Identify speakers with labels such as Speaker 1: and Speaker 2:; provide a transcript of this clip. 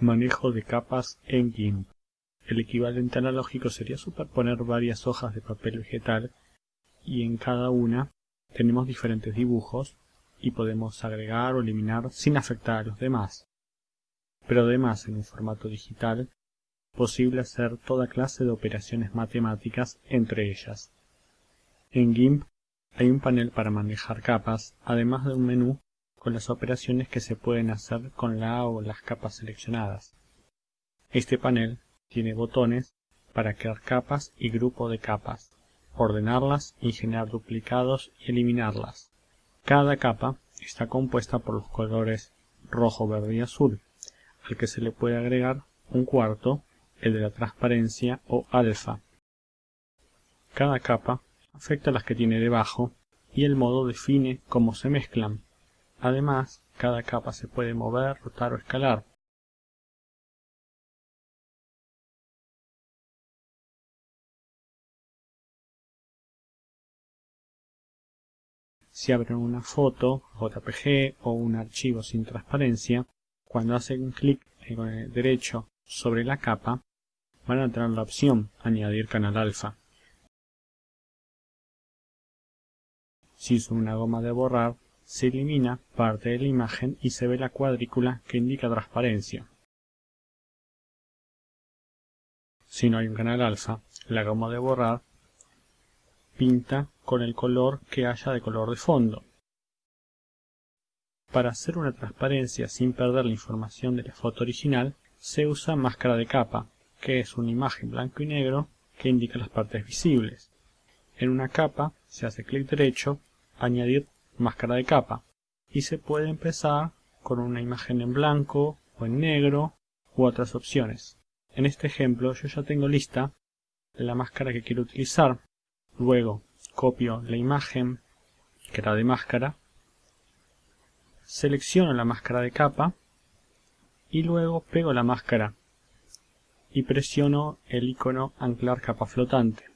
Speaker 1: Manejo de capas en GIMP. El equivalente analógico sería superponer varias hojas de papel vegetal y en cada una tenemos diferentes dibujos y podemos agregar o eliminar sin afectar a los demás. Pero además en un formato digital, posible hacer toda clase de operaciones matemáticas entre ellas. En GIMP hay un panel para manejar capas, además de un menú con las operaciones que se pueden hacer con la o las capas seleccionadas. Este panel tiene botones para crear capas y grupo de capas, ordenarlas y generar duplicados y eliminarlas. Cada capa está compuesta por los colores rojo, verde y azul, al que se le puede agregar un cuarto, el de la transparencia o alfa. Cada capa afecta a las que tiene debajo y el modo define cómo se mezclan. Además, cada capa se puede mover, rotar o escalar. Si abren una foto, JPG o un archivo sin transparencia, cuando hacen clic con el derecho sobre la capa, van a tener la opción Añadir canal alfa. Si uso una goma de borrar, se elimina parte de la imagen y se ve la cuadrícula que indica transparencia. Si no hay un canal alfa, la goma de borrar pinta con el color que haya de color de fondo. Para hacer una transparencia sin perder la información de la foto original, se usa máscara de capa, que es una imagen blanco y negro que indica las partes visibles. En una capa se hace clic derecho, añadir máscara de capa y se puede empezar con una imagen en blanco o en negro u otras opciones. En este ejemplo yo ya tengo lista la máscara que quiero utilizar. Luego copio la imagen que era de máscara, selecciono la máscara de capa y luego pego la máscara y presiono el icono anclar capa flotante.